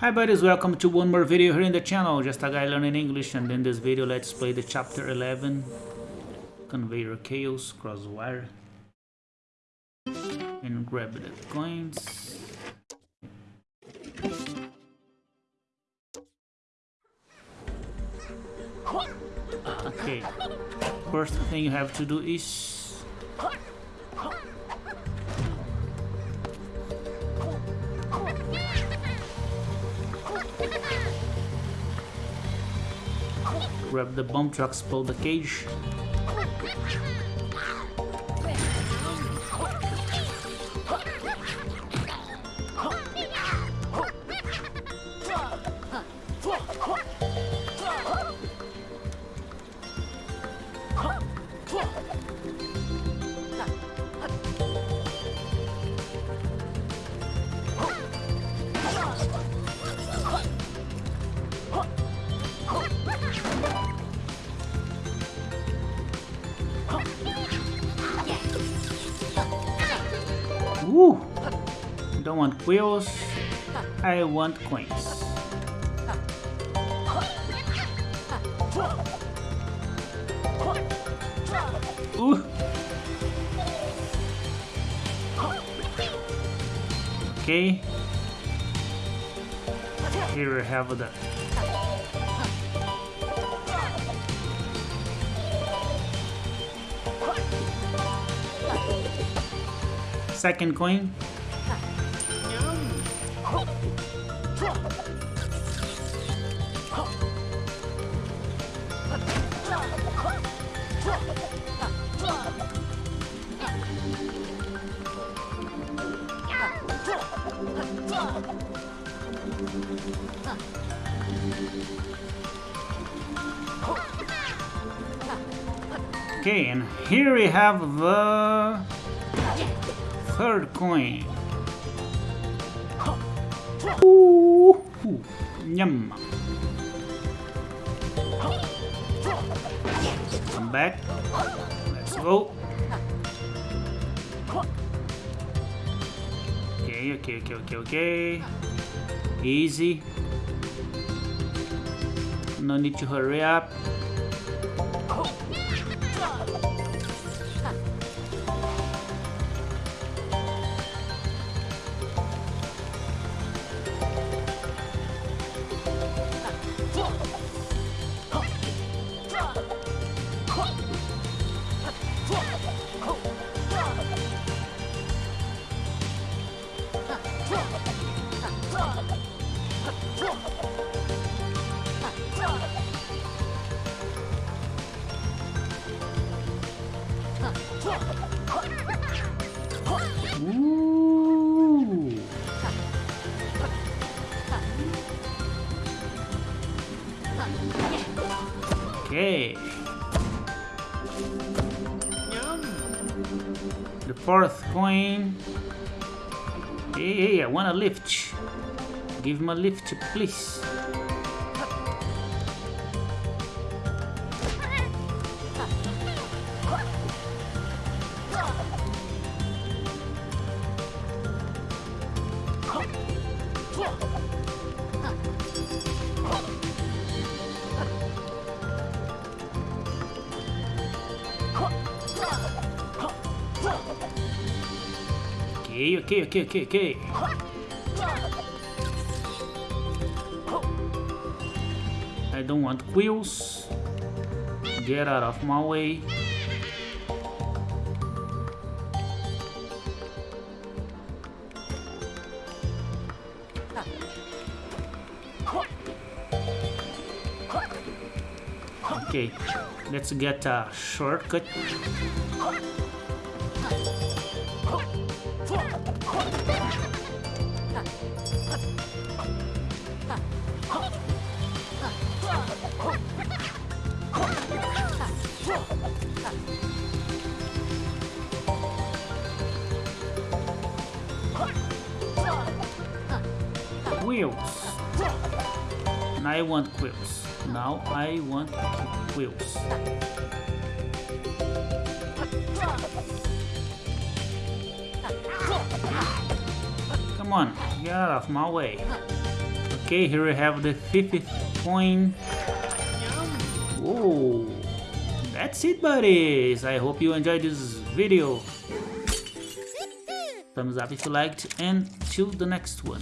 Hi buddies, welcome to one more video here in the channel, just a guy learning English and in this video let's play the chapter 11 Conveyor Chaos Crosswire and grab the coins. Okay, first thing you have to do is grab the bomb trucks, pull the cage. Don't want quills. I want coins. Ooh. Okay. Here we have the second coin. Okay, and here we have the third coin. Ooh, yum. Come back. Let's go. Okay, okay, okay, okay, okay. Easy. No need to hurry up. Okay. The fourth coin. Hey, hey, I want a lift. Give me a lift, please. Okay, okay, okay, okay, okay. I don't want wheels. Get out of my way. Okay, let's get a shortcut. Wheels. And I want wheels. Now I want wheels. Come on, get out of my way. Okay, here we have the 50th coin. Whoa. That's it, buddies. I hope you enjoyed this video. Thumbs up if you liked, and till the next one.